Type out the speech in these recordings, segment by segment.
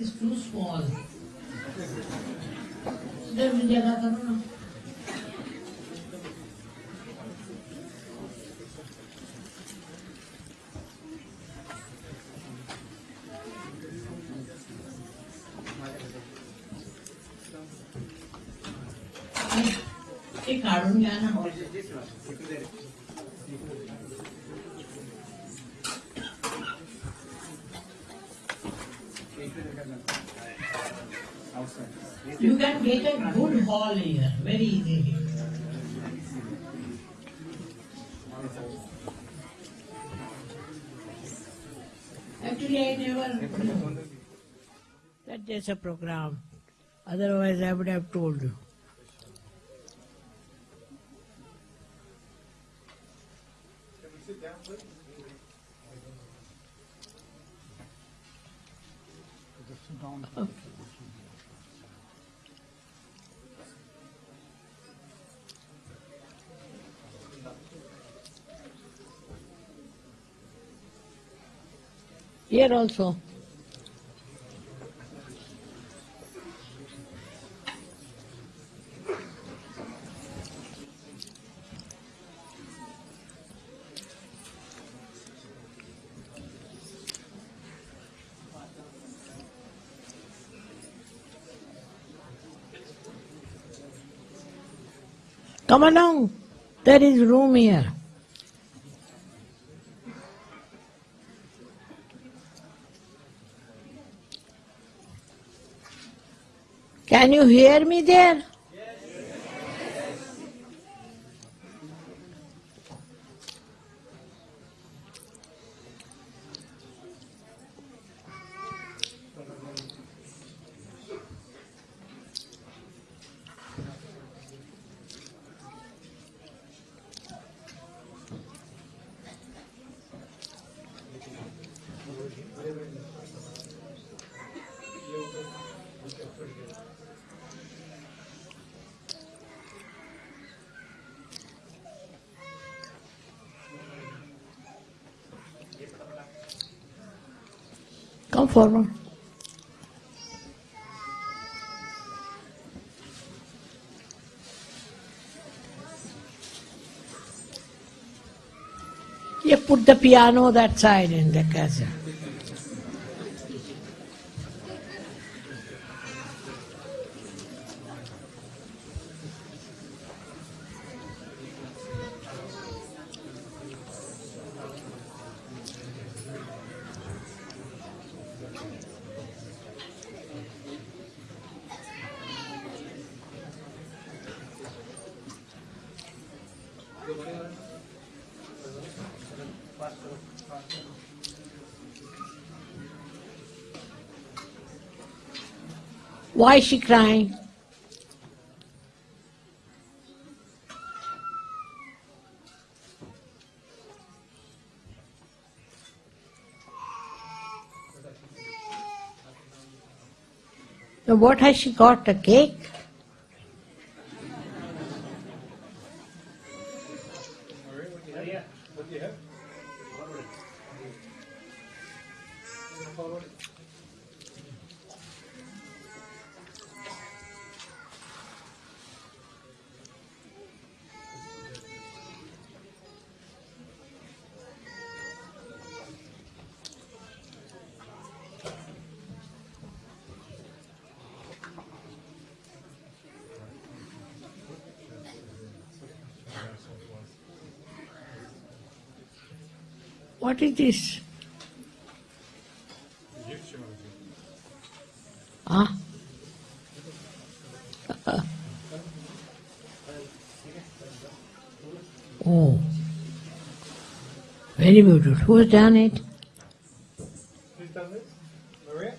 is too small. उधर भी जगह करो ना There's a program. Otherwise, I would have told you. Here also. Come along. There is room here. Can you hear me there? You put the piano that side in the castle. Why is she crying? Now what has she got? A cake? What is this? Huh? Uh-uh. oh. Very beautiful. Who's done it? Who's done this? Maria?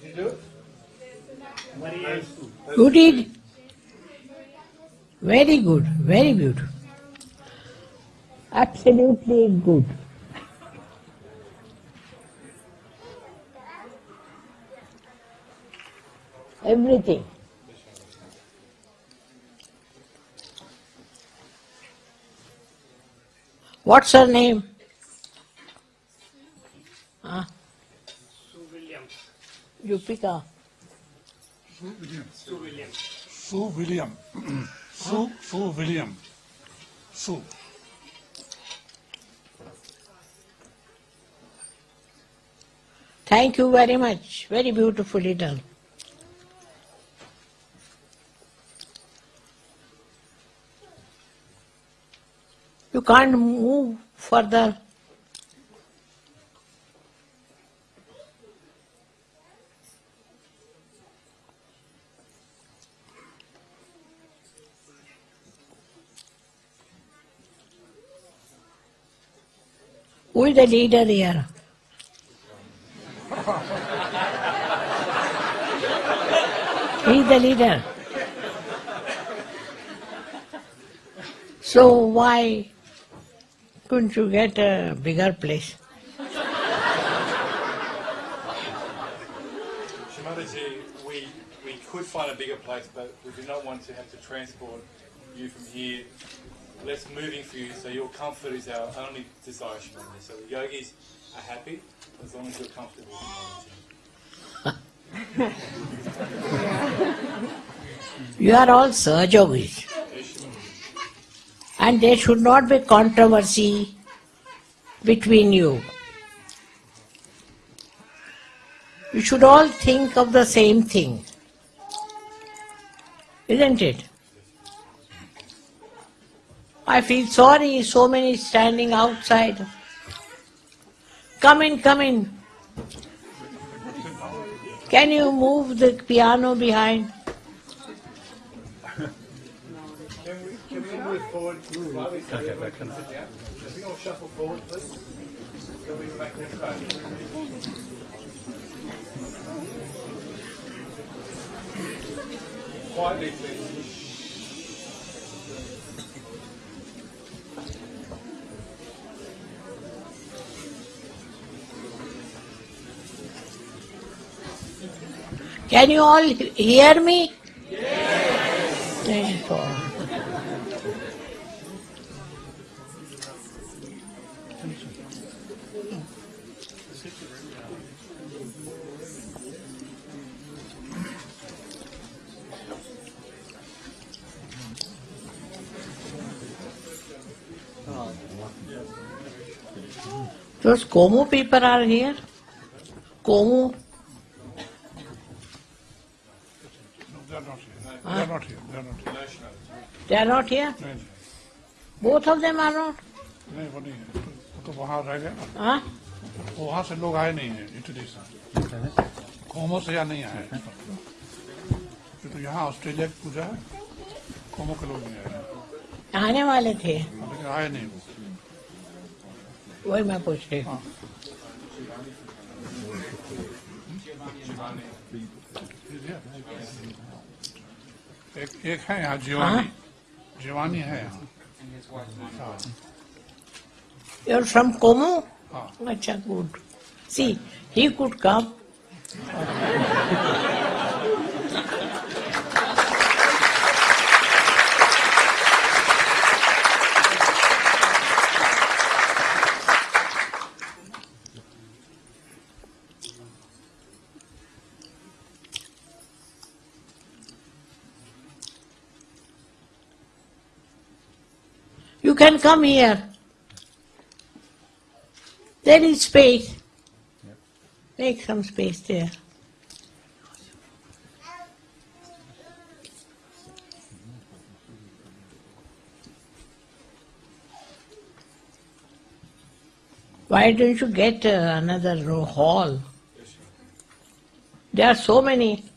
Did you do it? Maria. You did? Very good, very beautiful. Absolutely good. Everything. What's her name? Huh? Sue Williams. You pick up. Sue William. Sue William. Sue, Sue William. Sue. Thank you very much. Very beautifully done. Can't move further. Who is the leader here? He's the leader. So why couldn't you get a bigger place? Shri Mataji, we, we could find a bigger place, but we do not want to have to transport you from here. Less moving for you, so your comfort is our only desire, Shri Mataji. So the yogis are happy as long as you're comfortable. You are all Sahaja Yogis. And there should not be controversy between you. You should all think of the same thing. Isn't it? I feel sorry, so many standing outside. Come in, come in. Can you move the piano behind? Can we, can we move forward slightly so everyone can sit down? Can we all shuffle forward, please? Can we make this back? Quietly, please. Can you all hear me? Yes. Thank God. Those Como people are here? Como? No, they're not here. They're not here. They're not here. No, Shimadaji. They are not here? Both of them are not? नहीं वो नहीं है वो तो वहाँ रह गए Huh? वहाँ से लोग आए नहीं है इटली से कोमो से यहाँ नहीं आए ये तो यहाँ ऑस्ट्रेलिया की पूजा है कोमो के लोग नहीं आए हैं। आने वाले थे आए नहीं वो वही मैं पूछ रही हूँ। हाँ। एक, एक है यहाँ हाँ। जीवानी। जीवानी है यहाँ। फ्रॉम कोमो हाँ। अच्छा गुड सी ही गुड काम can come here. There is space. Make some space there. Why don't you get uh, another hall? There are so many.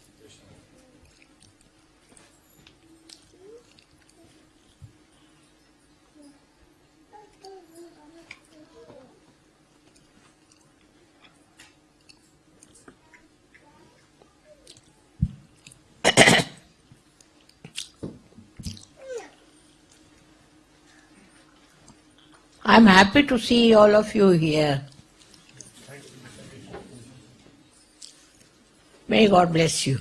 I'm happy to see all of you here. May God bless you.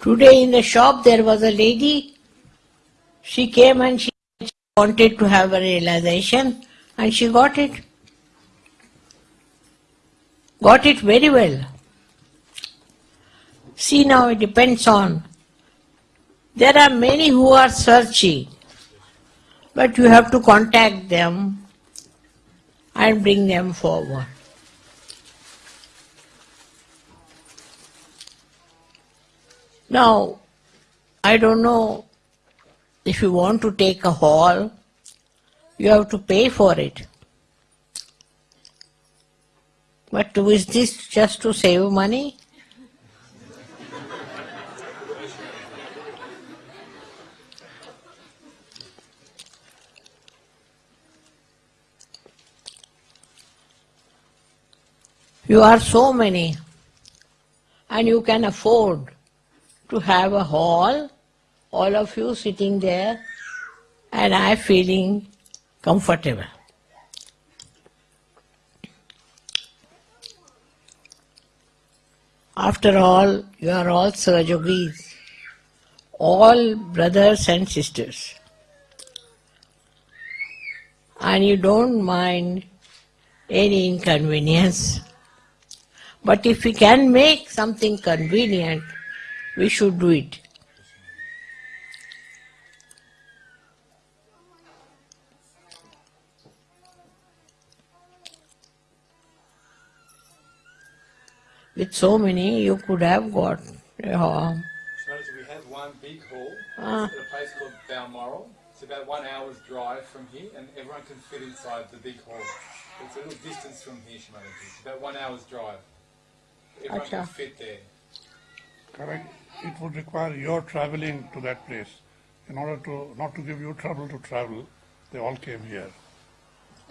Today in the shop there was a lady. She came and she wanted to have a realization and she got it. Got it very well. See now it depends on. There are many who are searching, but you have to contact them and bring them forward. Now, I don't know if you want to take a hall, you have to pay for it. But is this just to save money? You are so many, and you can afford to have a hall, all of you sitting there, and I feeling comfortable. After all, you are all Sahaja Yogis, all brothers and sisters. And you don't mind any inconvenience. But if we can make something convenient, we should do it. With so many, you could have got a hall. Notice we have one big hall Ah. at a place called Balmoral. It's about one hour's drive from here, and everyone can fit inside the big hall. It's a little distance from here, Shri Mataji. It's about one hour's drive. Everyone can fit there. Correct. It would require your traveling to that place. In order to, not to give you trouble to travel, they all came here.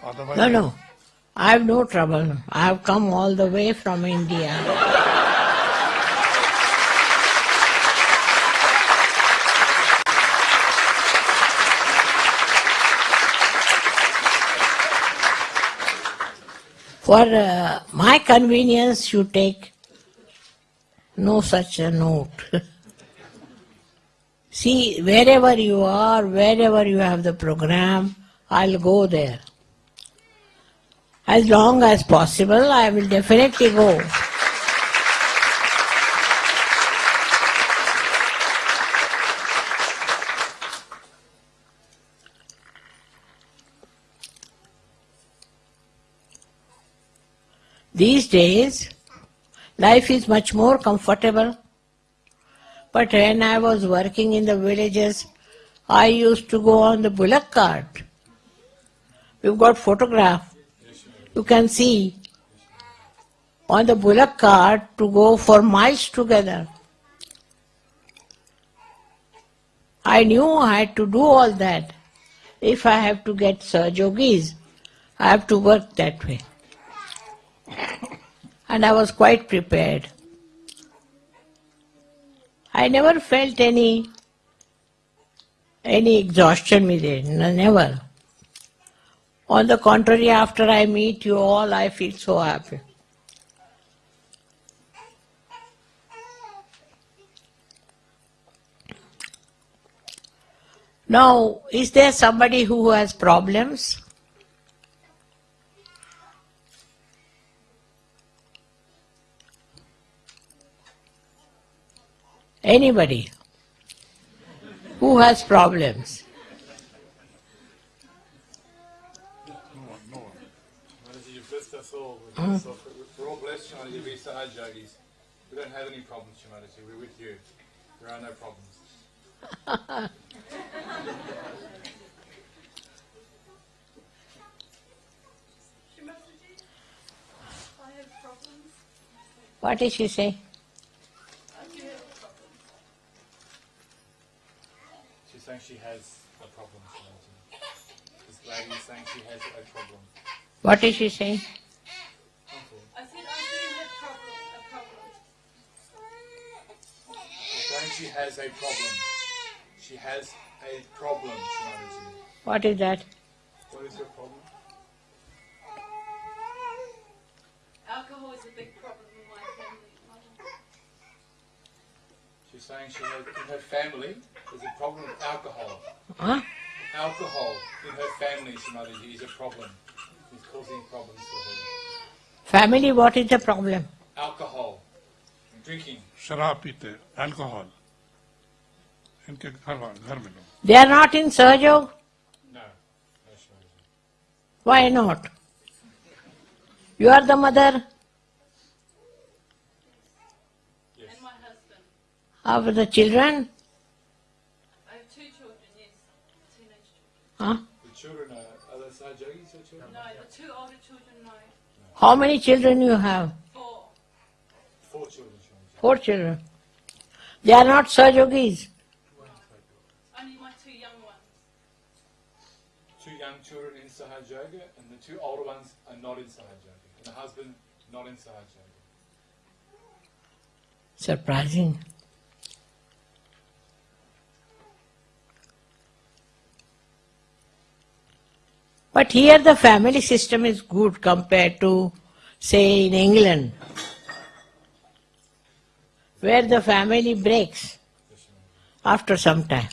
Otherwise, No, no. I have no trouble. I have come all the way from India. For uh, my convenience, you take no such a note. See, wherever you are, wherever you have the program, I'll go there. As long as possible, I will definitely go. These days, life is much more comfortable. But when I was working in the villages, I used to go on the bullock cart. We've got photograph. You can see on the bullock cart to go for miles together. I knew I had to do all that. If I have to get Sahaja Yogis, I have to work that way. And I was quite prepared. I never felt any any exhaustion with it, never. On the contrary, after I meet you all, I feel so happy. Now, is there somebody who has problems? Anybody who has problems? Mm. us all. We've blessed us- We're all blessed, Shri Mataji. We Sahaj yogis. We don't have any problems, Shri Mataji. We're with you. There are no problems. I have problems. What did she say? She's saying she has a problem. This lady is saying she has a problem. What is she saying? Uncle, I said I do have problem, a problem. she's saying she has a problem. She has a problem, What is that? What is your problem? Alcohol is a big problem in my family. She's saying she has, in her family there's a problem with alcohol. Huh? Alcohol in her family, Shri Mataji, is a problem. It's causing problems for her. Family, what is the problem? Alcohol. Drinking. Sharap alcohol. इनके घर घर में लोग They are not in Sahajog? No. Why not? You are the mother? Yes. And my husband. How the children? I have two children, yes. Teenage children. Huh? The children are, are they Sahaja Yogis or children? No, the two older children, no. How many children you have? Four. Four children. Four children. They are not Sahaja Yogis. In Sahaja Yoga, and the two older ones are not in Sahaja Yoga. And the husband, not in Sahaja Yoga. Surprising. But here the family system is good compared to, say, in England, where the family breaks after some time.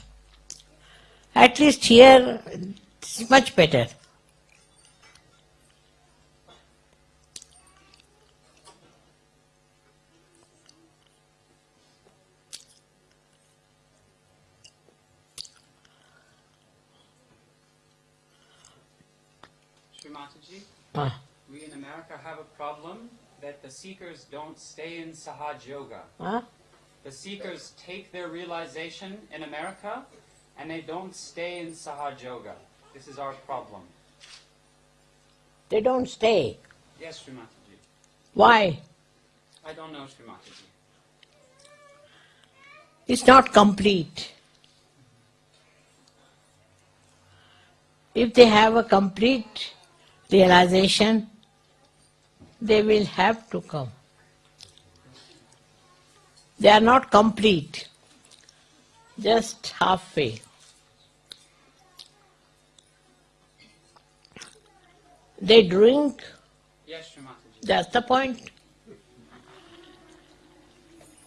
At least here it's much better. We in America have a problem that the seekers don't stay in Sahaj Yoga. huh? The seekers take their realization in America and they don't stay in Sahaj Yoga. This is our problem. They don't stay. Yes, Srimataji. Why? I don't know, Srimataji. It's not complete. If they have a complete realization, they will have to come. They are not complete, just halfway. They drink, Yes, that's the point.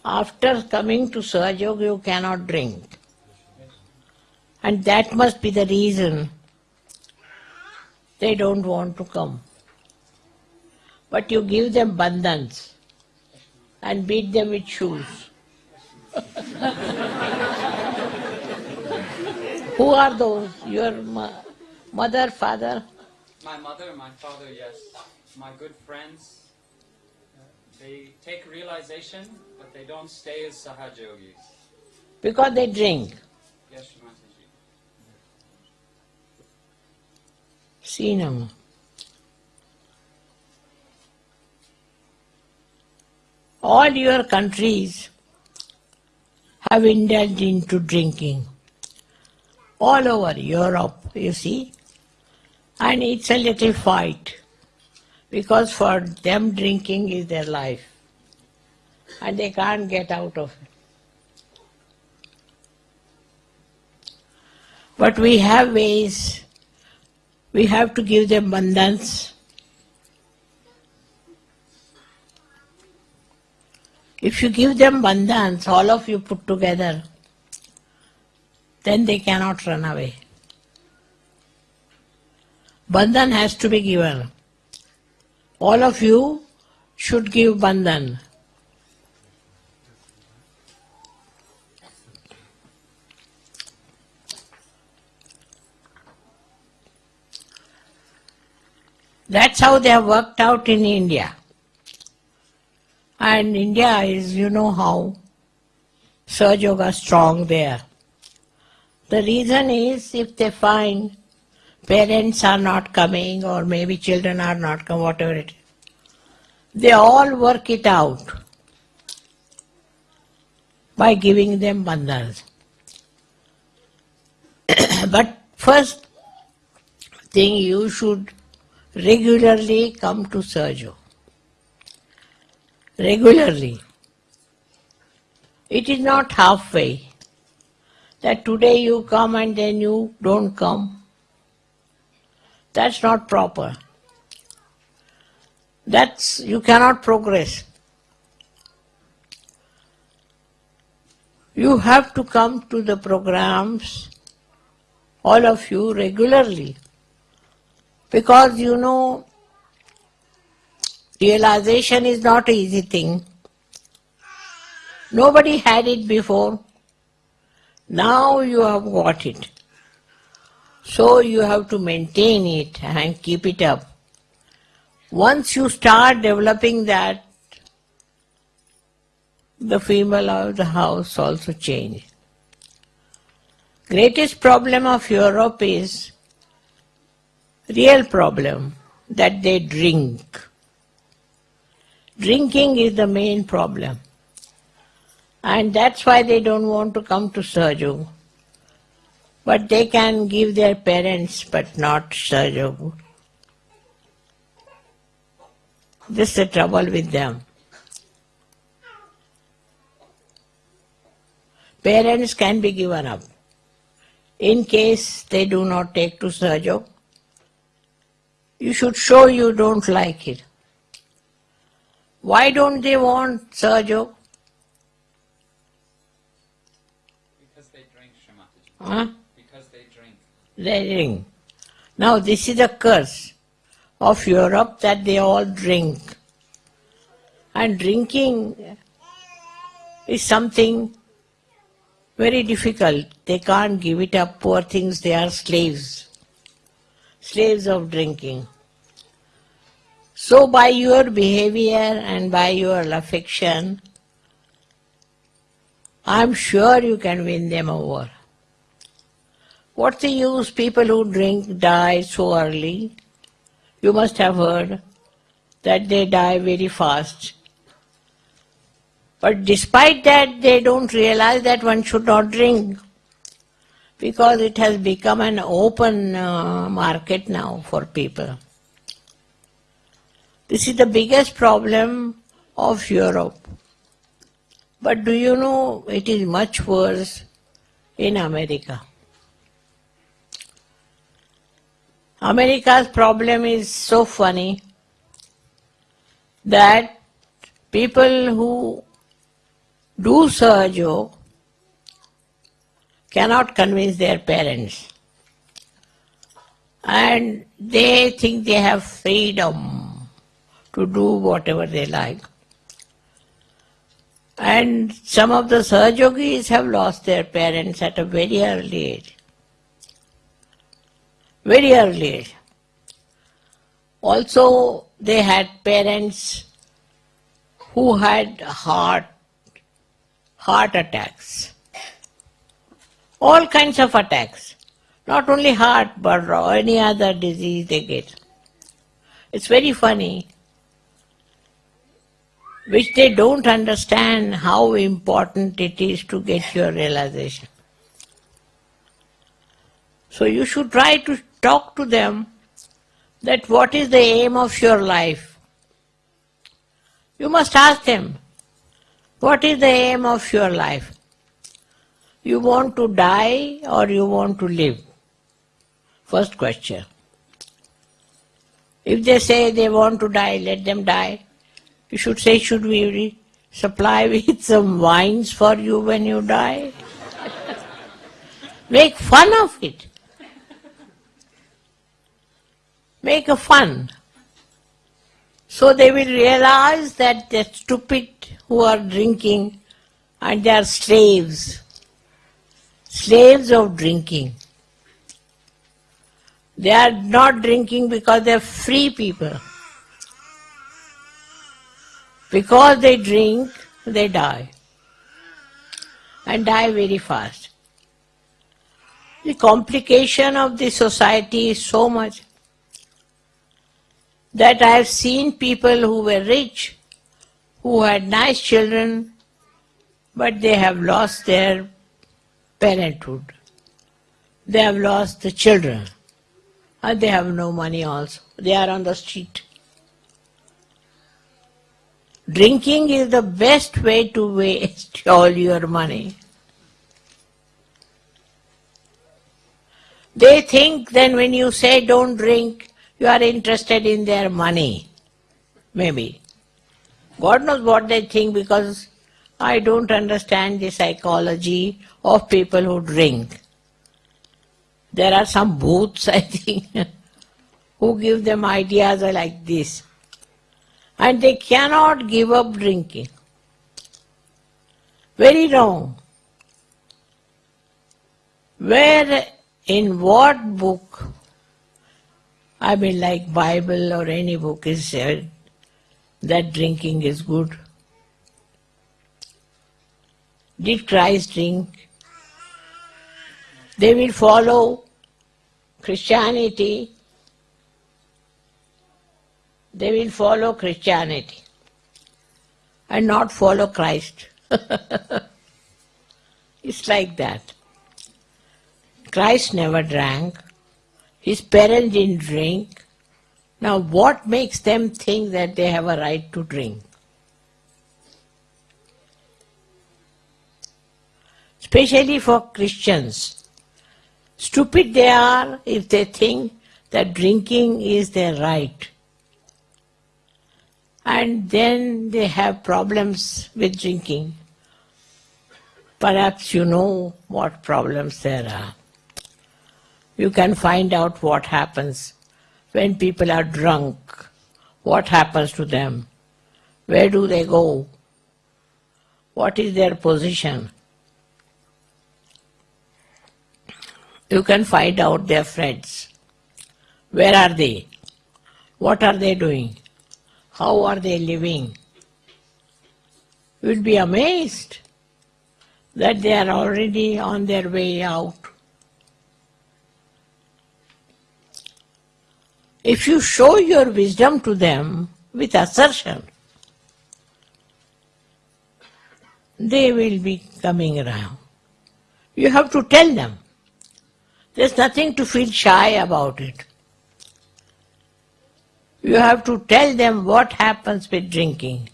After coming to Sahajog, you cannot drink. And that must be the reason they don't want to come. But you give them bandhans and beat them with shoes. Who are those? Your mo- mother, father? My mother, my father, yes. My good friends. They take realization, but they don't stay as Sahaj Yogis. Because they drink. Yes, Srimataji. Now. All your countries have indulged into drinking. All over Europe, you see. And it's a little fight. Because for them drinking is their life. And they can't get out of it. But we have ways we have to give them bandhans. If you give them bandhans, all of you put together, then they cannot run away. Bandhan has to be given. All of you should give bandhan. That's how they have worked out in India. And India is, you know how Sahaj Yoga strong there. The reason is if they find parents are not coming or maybe children are not coming, whatever it is, they all work it out by giving them bandhans. but first thing you should regularly come to Sahaja. Regularly. It is not halfway. That today you come and then you don't come. That's not proper. That's you cannot progress. You have to come to the programs, all of you, regularly. Because you know, realization is not an easy thing. Nobody had it before. Now you have got it. So you have to maintain it and keep it up. Once you start developing that, the female of the house also changes. Greatest problem of Europe is real problem that they drink. Drinking is the main problem. And that's why they don't want to come to Sahaja. But they can give their parents, but not Sahaja. This is the trouble with them. Parents can be given up. In case they do not take to Sahaja, you should show you don't like it. Why don't they want Sahaja? Because they drink, Shri Mataji. Huh? Because they drink. They drink. Now this is a curse of Europe that they all drink. And drinking is something very difficult. They can't give it up. Poor things, they are slaves. Slaves of drinking. So by your behavior and by your affection, I'm sure you can win them over. What's the use? People who drink die so early. You must have heard that they die very fast. But despite that, they don't realize that one should not drink because it has become an open uh, market now for people. This is the biggest problem of Europe. But do you know it is much worse in America? America's problem is so funny that people who do Sahaja cannot convince their parents. And they think they have freedom to do whatever they like. And some of the Sahaja Yogis have lost their parents at a very early age. Very early age. Also, they had parents who had heart, heart attacks. All kinds of attacks. Not only heart, but any other disease they get. It's very funny which they don't understand how important it is to get your realization. So you should try to talk to them that what is the aim of your life. You must ask them, what is the aim of your life? You want to die or you want to live? First question. If they say they want to die, let them die. You should say, should we supply with some wines for you when you die? Make fun of it. Make a fun. So they will realize that they're stupid who are drinking and they are slaves. Slaves of drinking. They are not drinking because they are free people. Because they drink, they die. And die very fast. The complication of the society is so much that I have seen people who were rich, who had nice children, but they have lost their parenthood. They have lost the children. And they have no money also. They are on the street. Drinking is the best way to waste all your money. They think then when you say don't drink, you are interested in their money. Maybe. God knows what they think because I don't understand the psychology of people who drink. There are some booths, I think, who give them ideas like this. And they cannot give up drinking. Very wrong. Where, in what book, I mean like Bible or any book is said that drinking is good? Did Christ drink? They will follow Christianity. They will follow Christianity and not follow Christ. it's like that. Christ never drank. His parents didn't drink. Now, what makes them think that they have a right to drink? Especially for Christians. Stupid they are if they think that drinking is their right. And then they have problems with drinking. Perhaps you know what problems there are. You can find out what happens when people are drunk. What happens to them? Where do they go? What is their position? You can find out their friends. Where are they? What are they doing? How are they living? You'll be amazed that they are already on their way out. If you show your wisdom to them with assertion, they will be coming around. You have to tell them. There's nothing to feel shy about it. You have to tell them what happens with drinking.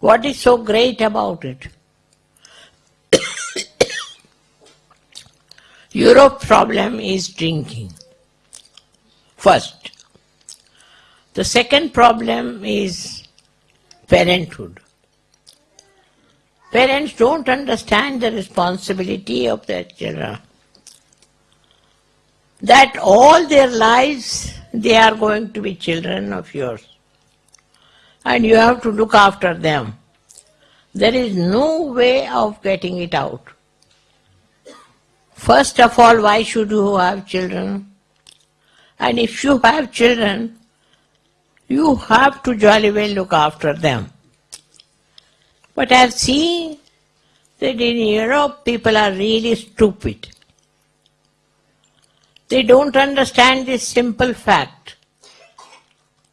What is so great about it? Europe's problem is drinking. First. The second problem is parenthood. Parents don't understand the responsibility of their children. That all their lives they are going to be children of yours. And you have to look after them. There is no way of getting it out. First of all, why should you have children? And if you have children, you have to jolly well look after them. But I've seen that in Europe people are really stupid. They don't understand this simple fact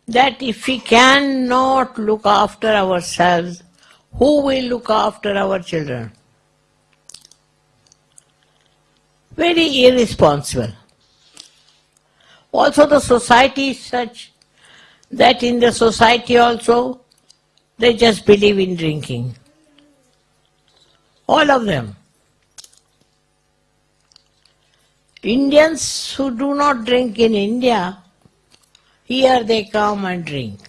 that if we cannot look after ourselves, who will look after our children? Very irresponsible. Also the society is such that in the society also they just believe in drinking. All of them. Indians who do not drink in India, here they come and drink.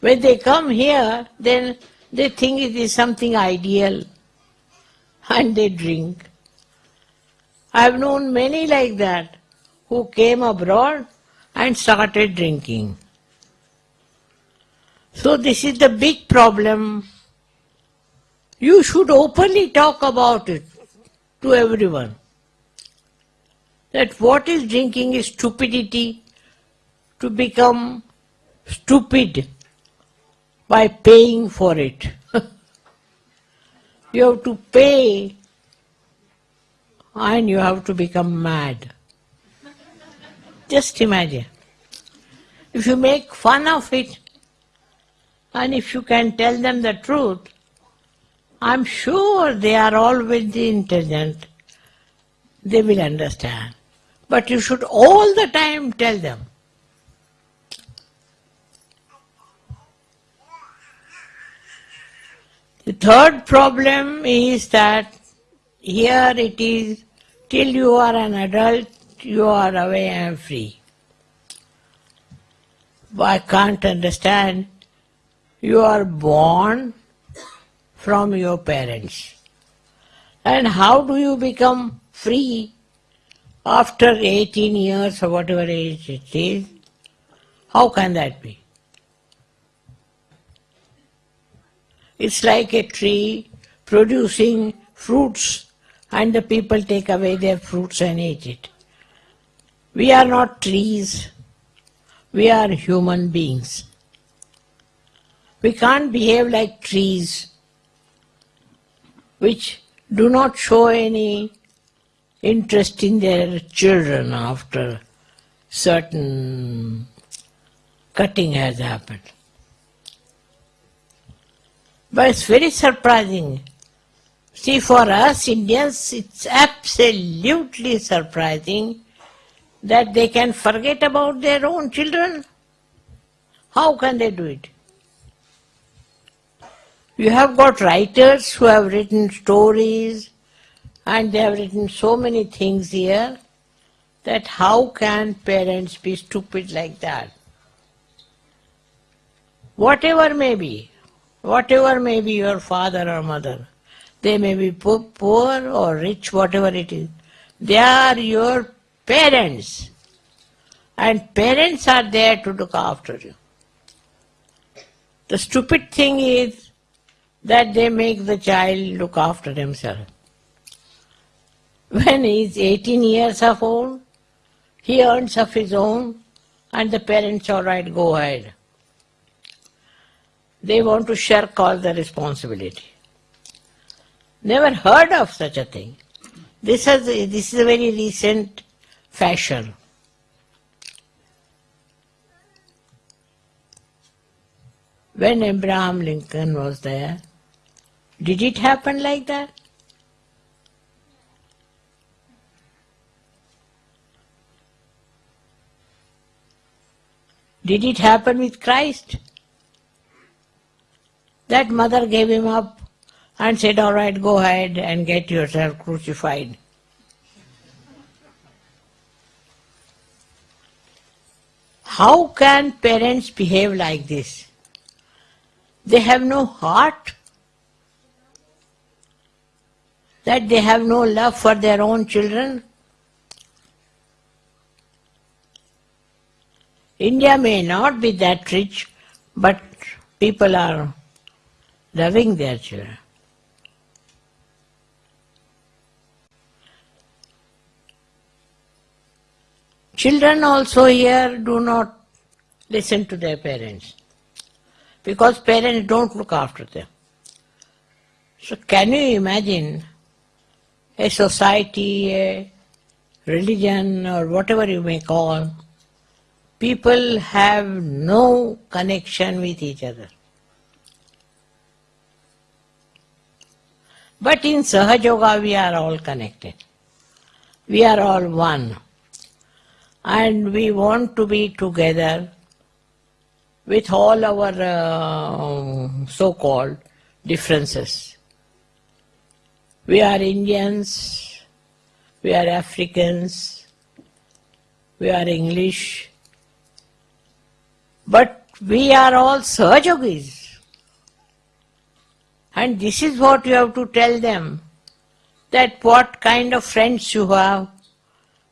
When they come here, then they think it is something ideal and they drink. I have known many like that who came abroad and started drinking. So this is the big problem. You should openly talk about it to everyone. That what is drinking is stupidity to become stupid by paying for it. you have to pay and you have to become mad. Just imagine. If you make fun of it and if you can tell them the truth, I'm sure they are all very intelligent. They will understand. But you should all the time tell them. The third problem is that here it is, till you are an adult, you are away and free. I can't understand. You are born from your parents. And how do you become free after 18 years or whatever age it is? How can that be? It's like a tree producing fruits and the people take away their fruits and eat it. We are not trees, we are human beings. We can't behave like trees which do not show any interest in their children after certain cutting has happened. But it's very surprising. See, for us Indians, it's absolutely surprising that they can forget about their own children. How can they do it? You have got writers who have written stories and they have written so many things here that how can parents be stupid like that? Whatever may be, whatever may be your father or mother, they may be poor or rich, whatever it is, they are your parents. And parents are there to look after you. The stupid thing is that they make the child look after himself. When he is 18 years of old, he earns of his own and the parents, all right, go ahead. They want to shirk all the responsibility. Never heard of such a thing. This is, this is a very recent fashion. When Abraham Lincoln was there, did it happen like that? Did it happen with Christ? That mother gave him up and said, All right, go ahead and get yourself crucified. How can parents behave like this? They have no heart, that they have no love for their own children. India may not be that rich, but people are loving their children. Children also here do not listen to their parents because parents don't look after them. So, can you imagine a society, a religion, or whatever you may call, people have no connection with each other? But in Sahaja Yoga, we are all connected. We are all one. And we want to be together with all our uh, so called differences. We are Indians, we are Africans, we are English, but we are all Sahaja Yogis. And this is what you have to tell them that what kind of friends you have.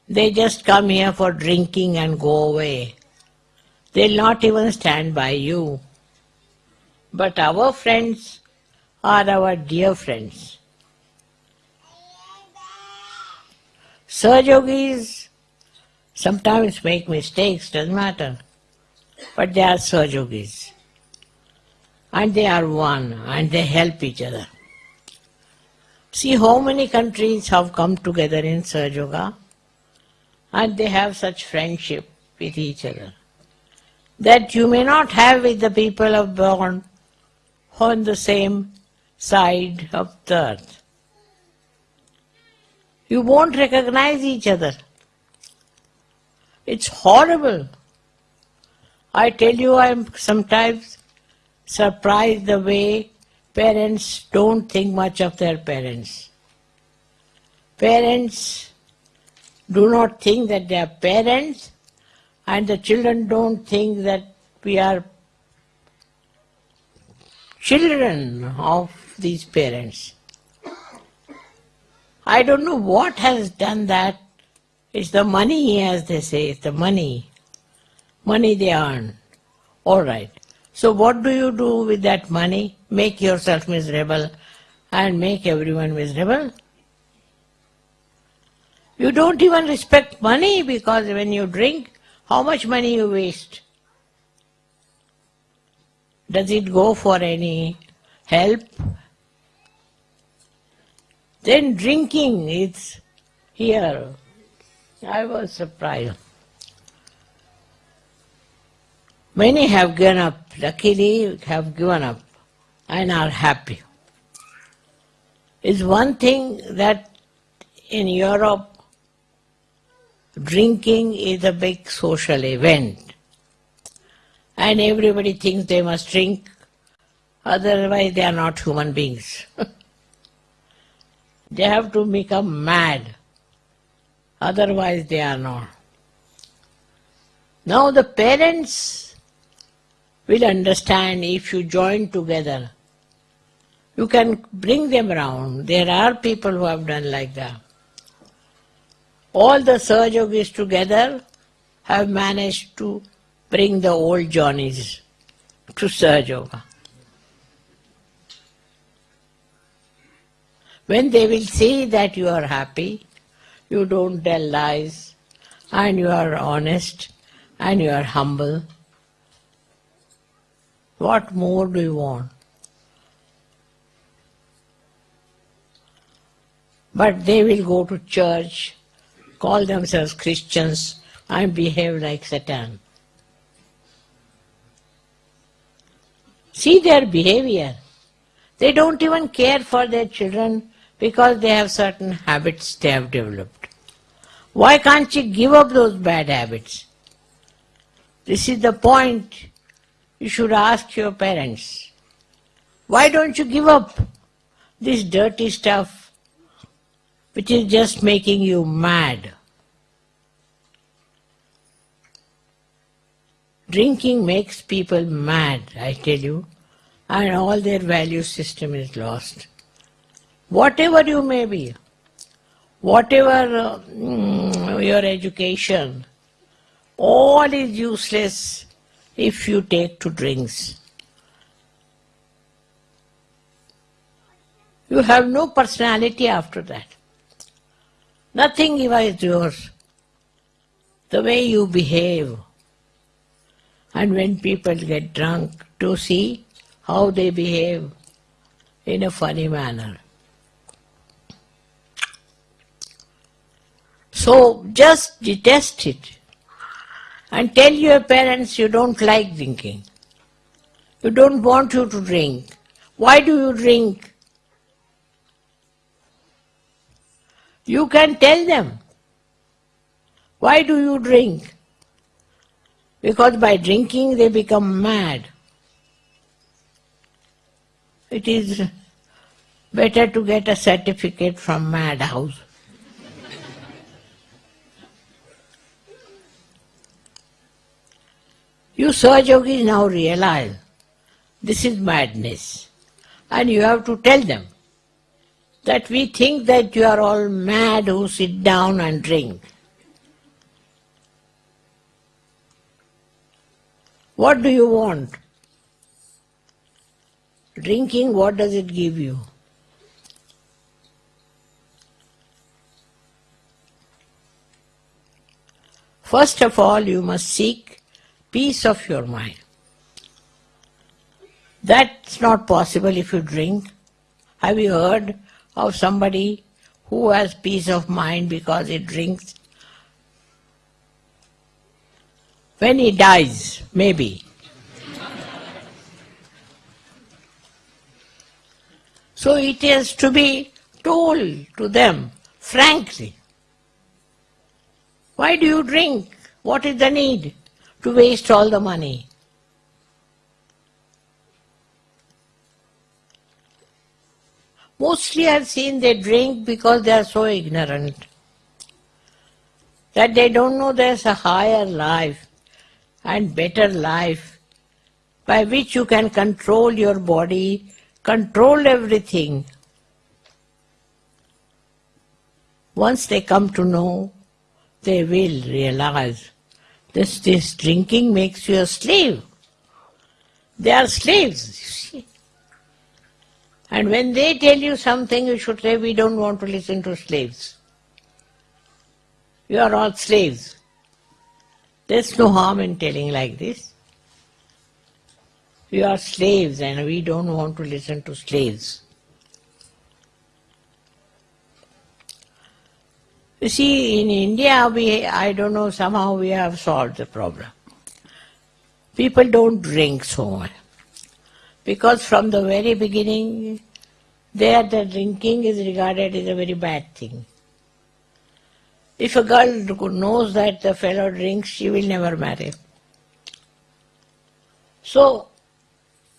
They just come here for drinking and go away. They'll not even stand by you. But our friends are our dear friends. Sahaja Yogis sometimes make mistakes, doesn't matter. But they are Sahaja Yogis. And they are one and they help each other. See how many countries have come together in Sahaja Yoga and they have such friendship with each other that you may not have with the people of born on the same side of the earth. You won't recognize each other. It's horrible. I tell you, I'm sometimes surprised the way parents don't think much of their parents. Parents do not think that they are parents, and the children don't think that we are children of these parents. I don't know what has done that. It's the money, as they say, it's the money. Money they earn. All right. So what do you do with that money? Make yourself miserable and make everyone miserable? You don't even respect money because when you drink, how much money you waste? Does it go for any help? Then drinking, is here. I was surprised. Many have given up, luckily have given up and are happy. It's one thing that in Europe drinking is a big social event and everybody thinks they must drink, otherwise they are not human beings. they have to become mad, otherwise they are not. Now the parents will understand if you join together. You can bring them around. There are people who have done like that. All the Sahaja Yogis together have managed to bring the old Johnnies to Sahaja Yoga. When they will see that you are happy, you don't tell lies, and you are honest, and you are humble, what more do you want? But they will go to church, call themselves Christians, and behave like Satan. See their behavior. They don't even care for their children because they have certain habits they have developed. Why can't you give up those bad habits? This is the point you should ask your parents. Why don't you give up this dirty stuff which is just making you mad? Drinking makes people mad, I tell you, and all their value system is lost. Whatever you may be, whatever uh, your education, all is useless if you take to drinks. You have no personality after that. Nothing is yours. The way you behave. And when people get drunk, to see how they behave in a funny manner. So just detest it and tell your parents you don't like drinking. You don't want you to drink. Why do you drink? You can tell them. Why do you drink? Because by drinking they become mad. It is better to get a certificate from madhouse. You Sahaja Yogis now realize this is madness and you have to tell them that we think that you are all mad who sit down and drink. What do you want? Drinking, what does it give you? First of all, you must seek peace of your mind. That's not possible if you drink. Have you heard of somebody who has peace of mind because he drinks? When he dies, maybe. so it is to be told to them frankly. Why do you drink? What is the need to waste all the money? Mostly I've seen they drink because they are so ignorant that they don't know there's a higher life and better life by which you can control your body, control everything. Once they come to know, they will realize this, this drinking makes you a slave. They are slaves, you see. And when they tell you something, you should say, we don't want to listen to slaves. You are all slaves. There's no harm in telling like this. We are slaves and we don't want to listen to slaves. You see, in India, we, I don't know, somehow we have solved the problem. People don't drink so much. Because from the very beginning, there the drinking is regarded as a very bad thing. If a girl knows that the fellow drinks, she will never marry. So,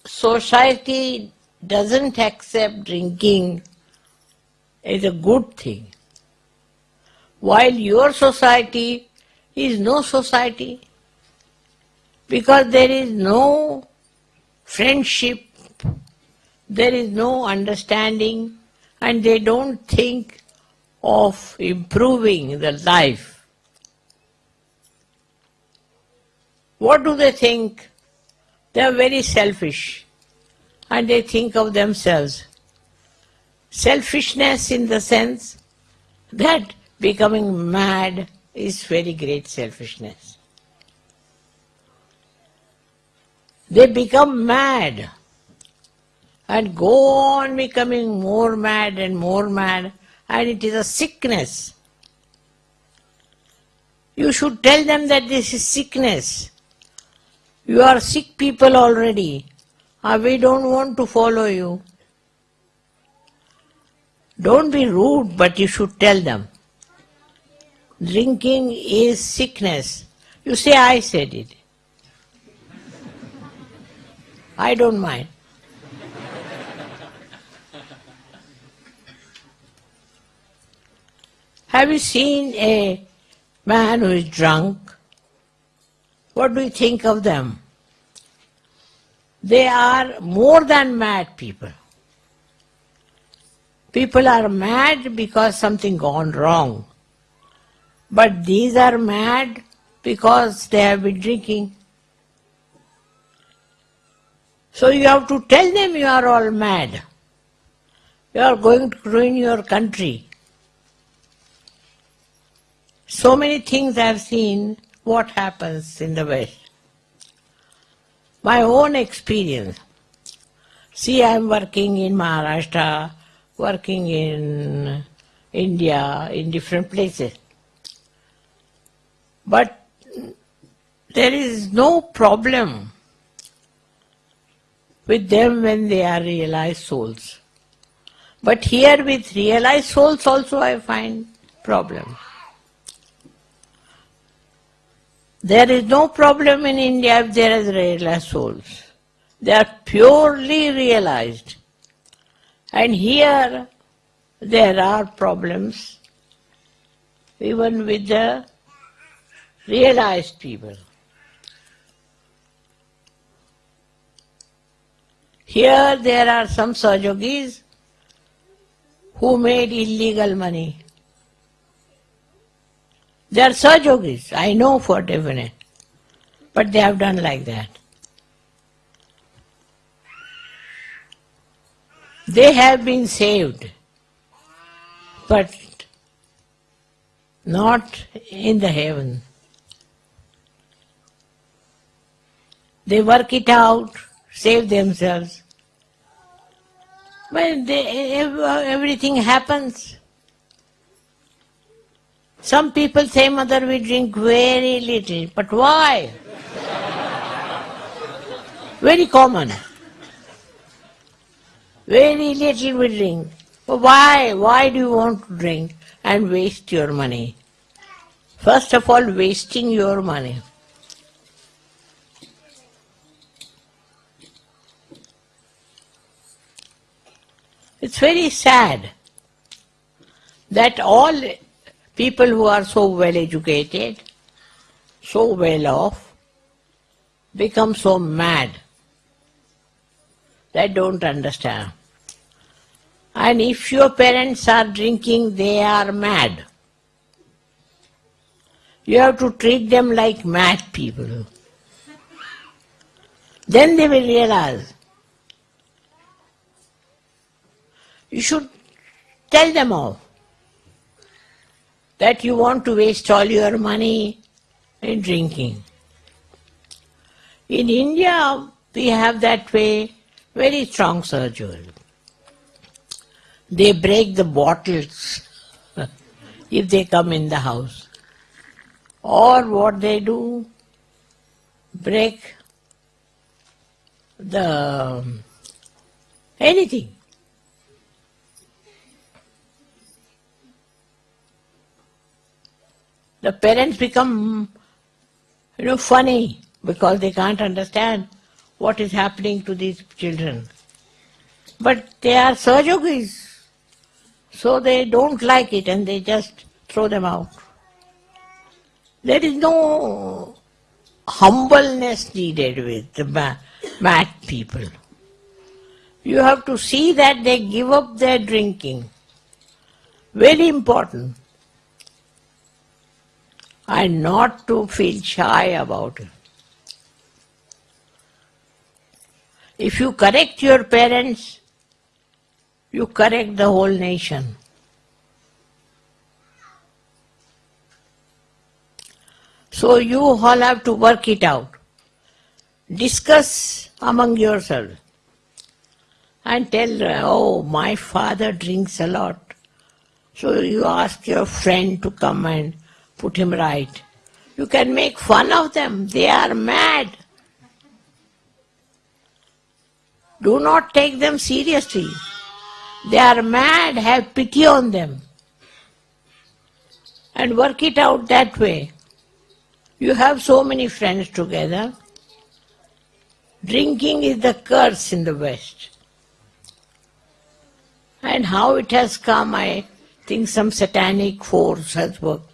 society doesn't accept drinking as a good thing. While your society is no society, because there is no friendship, there is no understanding, and they don't think of improving the life. What do they think? They are very selfish and they think of themselves. Selfishness in the sense that becoming mad is very great selfishness. They become mad and go on becoming more mad and more mad and it is a sickness. You should tell them that this is sickness. You are sick people already. We don't want to follow you. Don't be rude, but you should tell them. Drinking is sickness. You say, I said it. I don't mind. Have you seen a man who is drunk? What do you think of them? They are more than mad people. People are mad because something gone wrong. But these are mad because they have been drinking. So you have to tell them you are all mad. You are going to ruin your country. So many things I have seen what happens in the West. My own experience. See, I am working in Maharashtra, working in India, in different places. But there is no problem with them when they are realized souls. But here with realized souls also I find problem. There is no problem in India if there is realized souls. They are purely realized. And here there are problems even with the realized people. Here there are some Sahaja Yogis who made illegal money. They are Sahaja Yogis, I know for definite, but they have done like that. They have been saved, but not in the heaven. They work it out, save themselves. But they, everything happens. Some people say, Mother, we drink very little. But why? very common. Very little we drink. But why? Why do you want to drink and waste your money? First of all, wasting your money. It's very sad that all people who are so well educated, so well off, become so mad They don't understand. And if your parents are drinking, they are mad. You have to treat them like mad people. Then they will realize. You should tell them all that you want to waste all your money in drinking. In India, we have that way very strong surgery. They break the bottles if they come in the house. Or what they do, break the um, anything. The parents become, you know, funny because they can't understand what is happening to these children. But they are Sahaja Yogis, so they don't like it and they just throw them out. There is no humbleness needed with the mad people. You have to see that they give up their drinking. Very important. And not to feel shy about it. If you correct your parents, you correct the whole nation. So you all have to work it out. Discuss among yourselves and tell, oh, my father drinks a lot. So you ask your friend to come and put him right. You can make fun of them. They are mad. Do not take them seriously. They are mad. Have pity on them. And work it out that way. You have so many friends together. Drinking is the curse in the West. And how it has come, I think some satanic force has worked.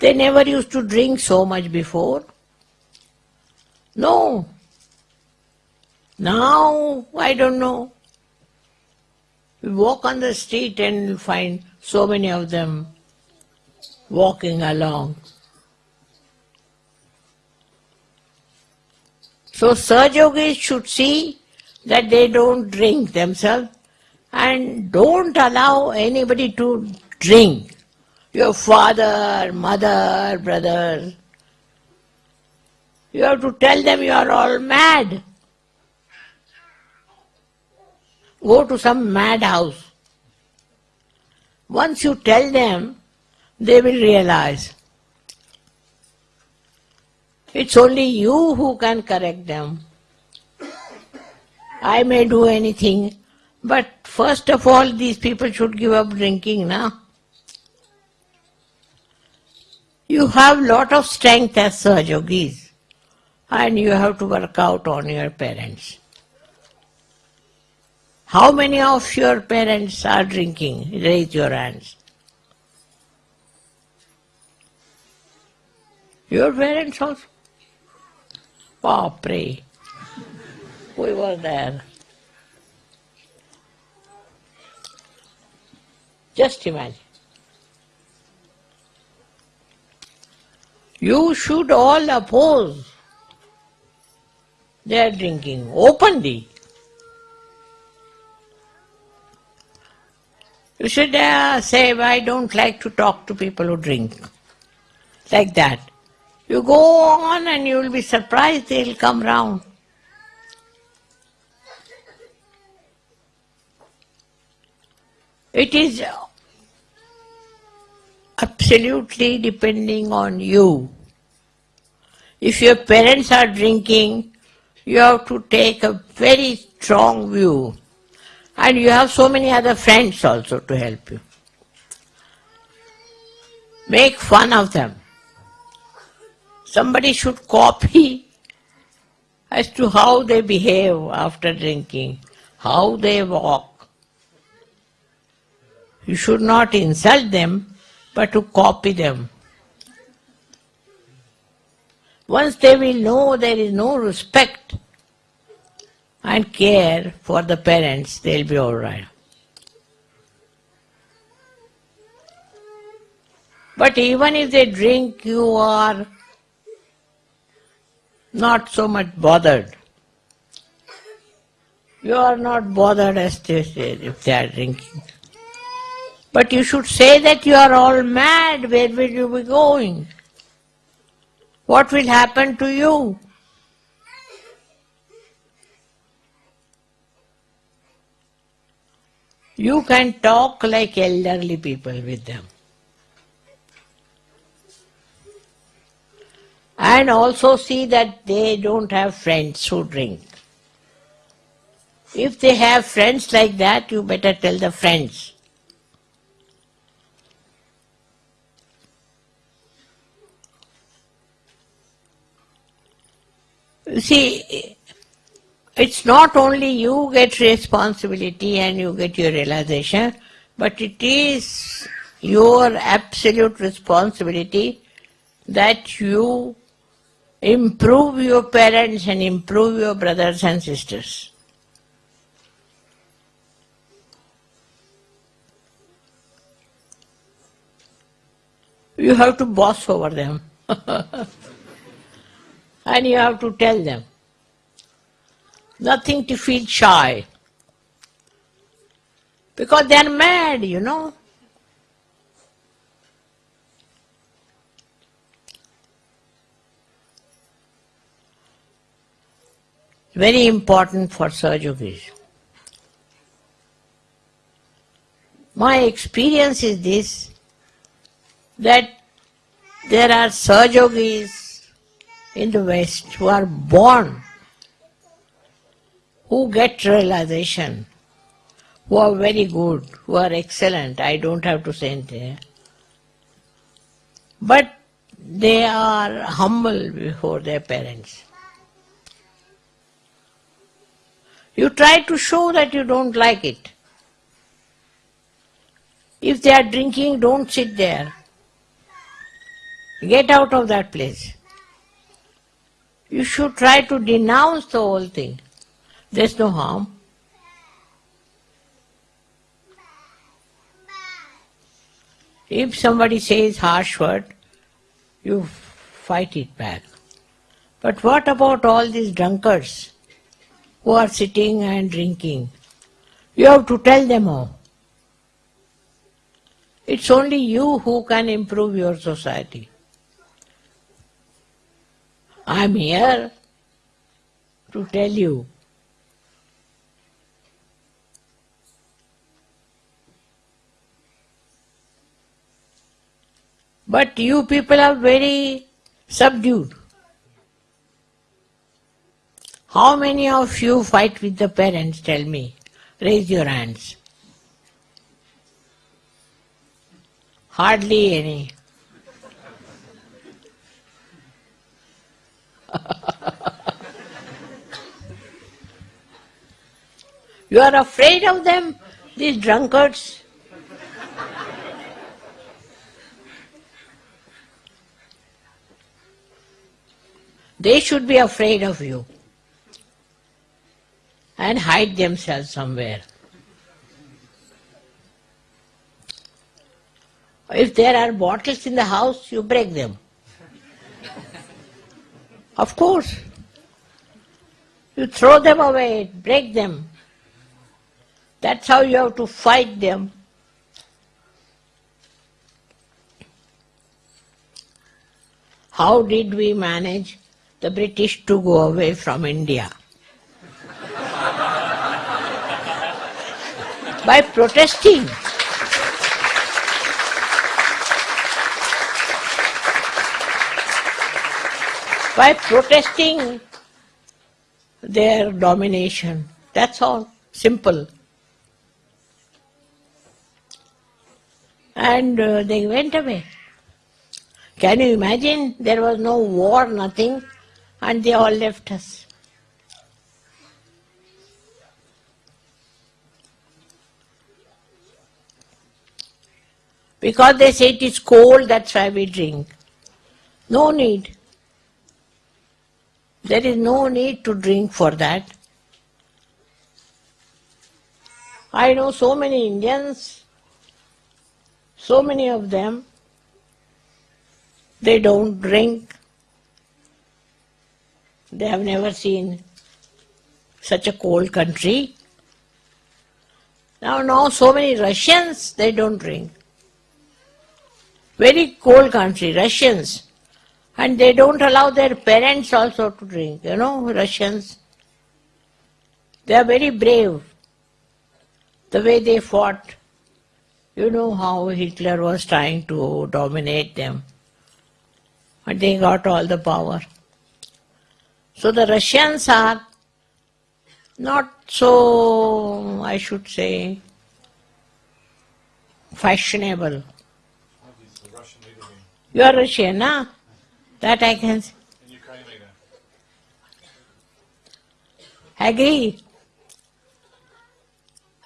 They never used to drink so much before. No. Now, I don't know. We walk on the street and you find so many of them walking along. So Sahaja Yogis should see that they don't drink themselves and don't allow anybody to drink. Your father, mother, brother. You have to tell them you are all mad. Go to some madhouse. Once you tell them, they will realize it's only you who can correct them. I may do anything, but first of all, these people should give up drinking now. You have lot of strength as Sahaja Yogis, and you have to work out on your parents. How many of your parents are drinking? Raise your hands. Your parents also? Pray. We were there. Just imagine. You should all oppose their drinking openly. You should uh, say, I don't like to talk to people who drink. Like that. You go on and you will be surprised they'll come round. It is absolutely depending on you. If your parents are drinking, you have to take a very strong view. And you have so many other friends also to help you. Make fun of them. Somebody should copy as to how they behave after drinking, how they walk. You should not insult them, but to copy them. Once they will know there is no respect, and care for the parents, they'll be all right. But even if they drink, you are not so much bothered. You are not bothered as they say if they are drinking. But you should say that you are all mad. Where will you be going? What will happen to you? You can talk like elderly people with them. And also see that they don't have friends who drink. If they have friends like that, you better tell the friends. You see, it's not only you get responsibility and you get your realization, but it is your absolute responsibility that you improve your parents and improve your brothers and sisters. You have to boss over them. and you have to tell them. Nothing to feel shy. Because they are mad, you know. Very important for Sahaja Yogis. My experience is this that there are Sahaja Yogis in the West who are born, who get realization, who are very good, who are excellent, I don't have to say anything. But they are humble before their parents. You try to show that you don't like it. If they are drinking, don't sit there. Get out of that place. You should try to denounce the whole thing. There's no harm. If somebody says harsh word, you fight it back. But what about all these drunkards who are sitting and drinking? You have to tell them all. It's only you who can improve your society. I'm here to tell you But you people are very subdued. How many of you fight with the parents? Tell me. Raise your hands. Hardly any. you are afraid of them, these drunkards? They should be afraid of you and hide themselves somewhere. If there are bottles in the house, you break them. Of course. You throw them away, break them. That's how you have to fight them. How did we manage the British to go away from India? By protesting. By protesting their domination. That's all. Simple. And uh, they went away. Can you imagine? There was no war, nothing, and they all left us. Because they say it is cold, that's why we drink. No need. There is no need to drink for that. I know so many Indians, so many of them, they don't drink. They have never seen such a cold country. Now, now so many Russians, they don't drink. Very cold country, Russians. And they don't allow their parents also to drink, you know, Russians. They are very brave. The way they fought. You know how Hitler was trying to dominate them. But they got all the power. So the Russians are not so, I should say, fashionable. He's the Russian leader You are Russian, huh? That I can and Ukraine agree.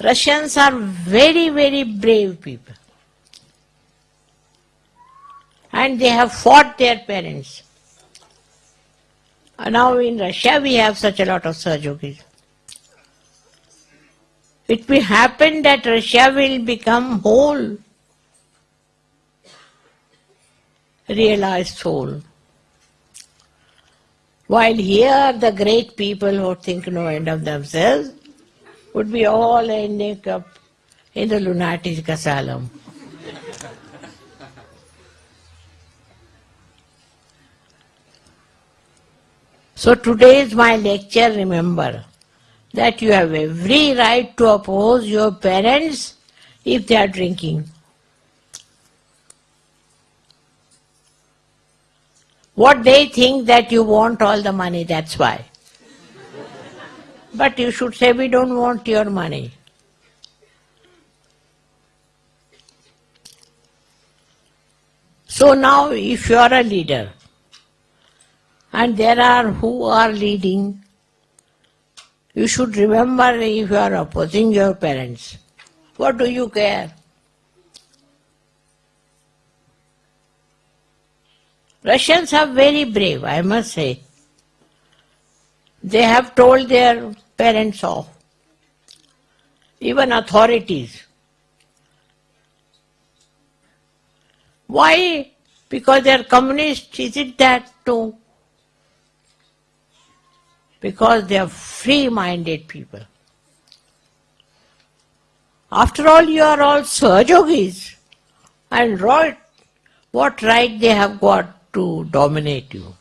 Russians are very, very brave people. And they have fought their parents. And now in Russia we have such a lot of Sahaja Yogis. It will happen that Russia will become whole, realized soul. While here the great people who think no end of themselves would be all ending up in the lunatic asylum. So today's my lecture, remember that you have every right to oppose your parents if they are drinking. What they think that you want all the money, that's why. But you should say, we don't want your money. So now, if you are a leader, and there are who are leading, you should remember if you are opposing your parents. What do you care? Russians are very brave, I must say. They have told their parents off, even authorities. Why? Because they are communists, is it that too? Because they are free minded people. After all, you are all Sahaja Yogis. And what right they have got to dominate you?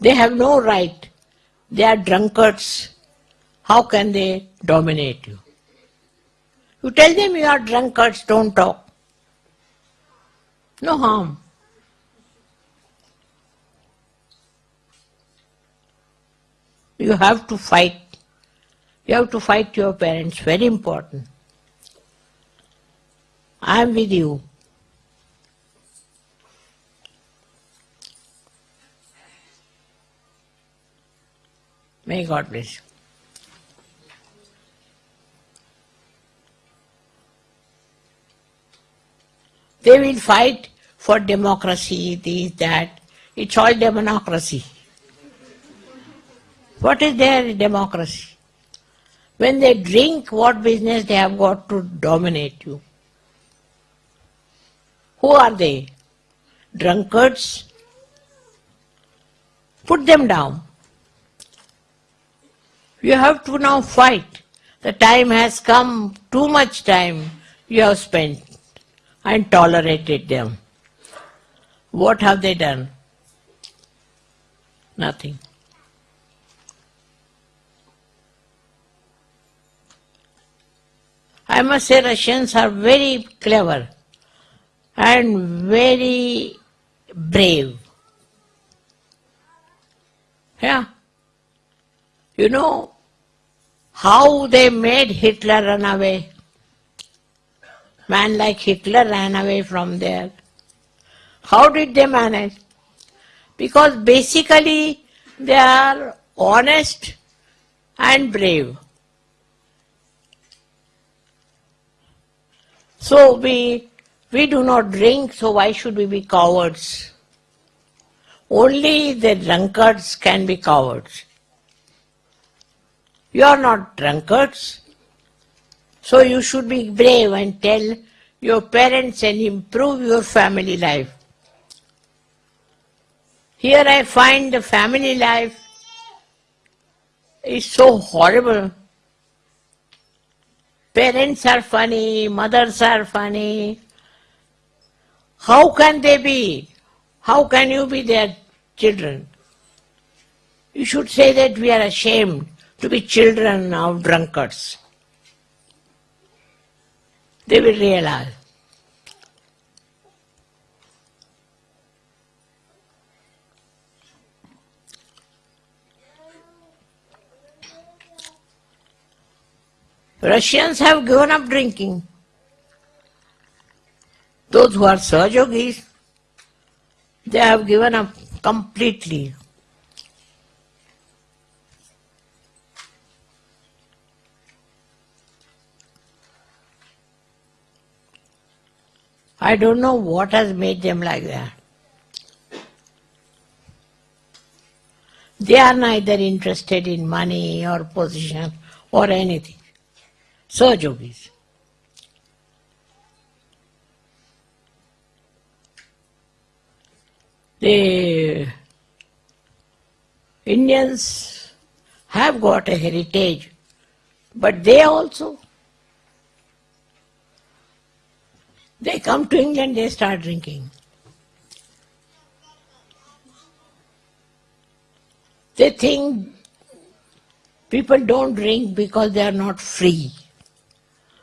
They have no right. They are drunkards. How can they dominate you? You tell them you are drunkards, don't talk. No harm. You have to fight. You have to fight your parents, very important. I am with you. May God bless you. They will fight for democracy, this, that. It's all democracy. What is their democracy? When they drink, what business they have got to dominate you? Who are they? Drunkards? Put them down. You have to now fight. The time has come, too much time you have spent and tolerated them. What have they done? Nothing. I must say Russians are very clever and very brave. Yeah. You know how they made Hitler run away? Man like Hitler ran away from there. How did they manage? Because basically they are honest and brave. So we we do not drink, so why should we be cowards? Only the drunkards can be cowards. You are not drunkards. So you should be brave and tell your parents and improve your family life. Here I find the family life is so horrible. Parents are funny, mothers are funny. How can they be? How can you be their children? You should say that we are ashamed to be children of drunkards. They will realize. Russians have given up drinking. Those who are Sahaja Yogis, they have given up completely. I don't know what has made them like that. They are neither interested in money or position or anything. Sahaja Yogis. The Indians have got a heritage, but they also They come to England, they start drinking. They think people don't drink because they are not free.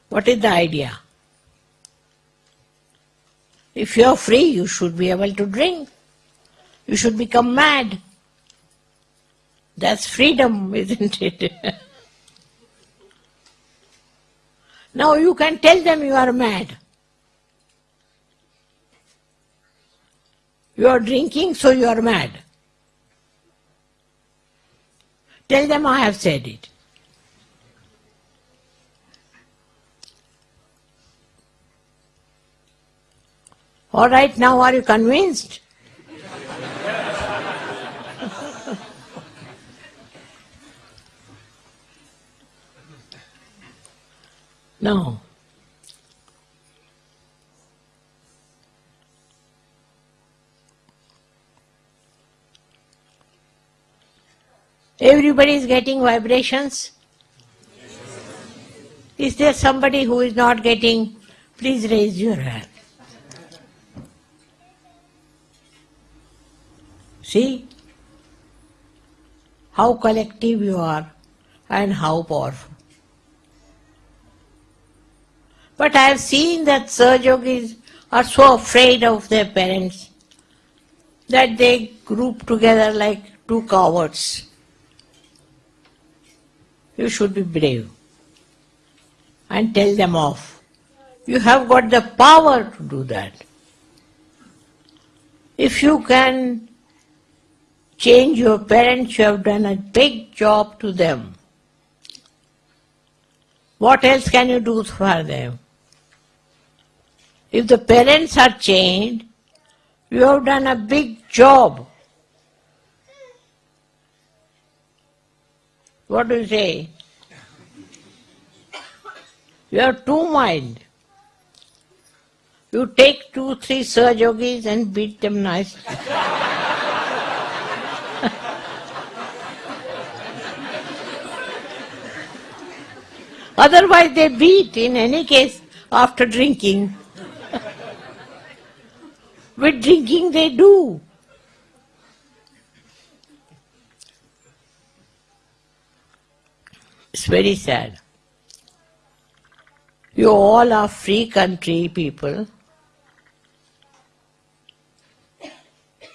What is the idea? If you are free, you should be able to drink. You should become mad. That's freedom, isn't it? now you can tell them you are mad. You are drinking, so you are mad. Tell them I have said it. All right, now are you convinced? No. Everybody is getting vibrations. Is there somebody who is not getting? Please raise your hand. See how collective you are and how powerful. But I have seen that Sahaja Yogis are so afraid of their parents that they group together like two cowards. You should be brave and tell them off. You have got the power to do that. If you can change your parents, you have done a big job to them. What else can you do for them? If the parents are changed, you have done a big job. What do you say? You have two mind. You take two, three Sahaja Yogis and beat them nicely. Otherwise they beat in any case after drinking. With drinking they do. It's very sad. You all are free country people,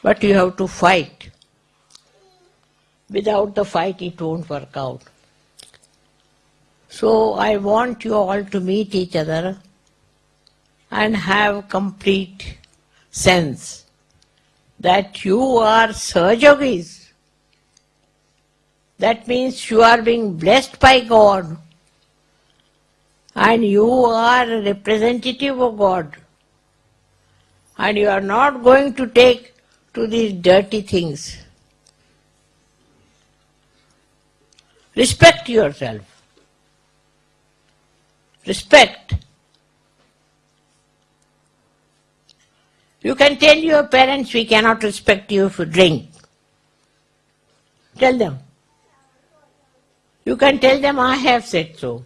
but you have to fight. Without the fight, it won't work out. So I want you all to meet each other and have complete sense that you are Sahaja Yogis. That means you are being blessed by God and you are a representative of God. And you are not going to take to these dirty things. Respect yourself. Respect. You can tell your parents we cannot respect you if you drink. Tell them. You can tell them I have said so.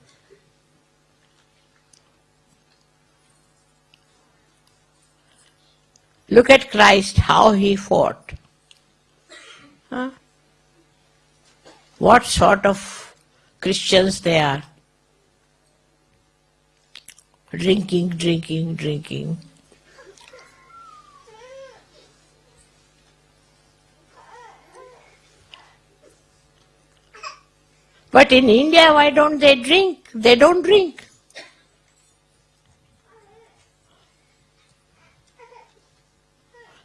Look at Christ, how he fought. Huh? What sort of Christians they are? Drinking, drinking, drinking. But in India, why don't they drink? They don't drink.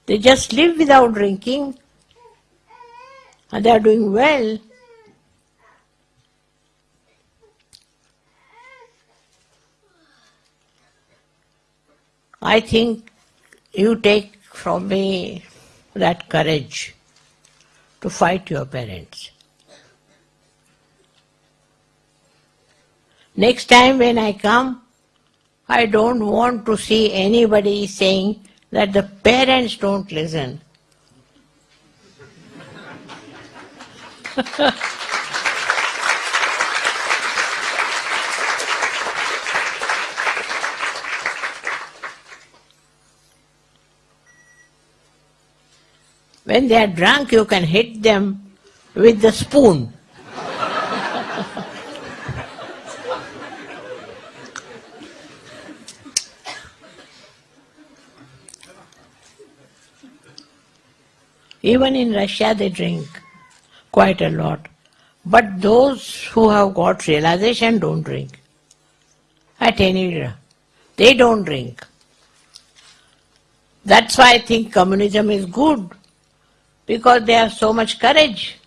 They just live without drinking and they are doing well. I think you take from me that courage to fight your parents. Next time when I come, I don't want to see anybody saying that the parents don't listen. When they are drunk, you can hit them with the spoon. Even in Russia, they drink quite a lot. But those who have got realization don't drink. At any rate, they don't drink. That's why I think communism is good, because they have so much courage.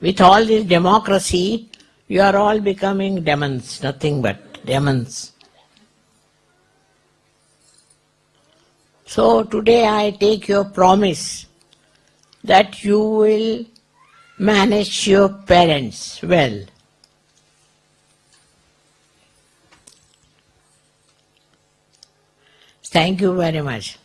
With all this democracy, you are all becoming demons, nothing but demons. So today I take your promise that you will manage your parents well. Thank you very much.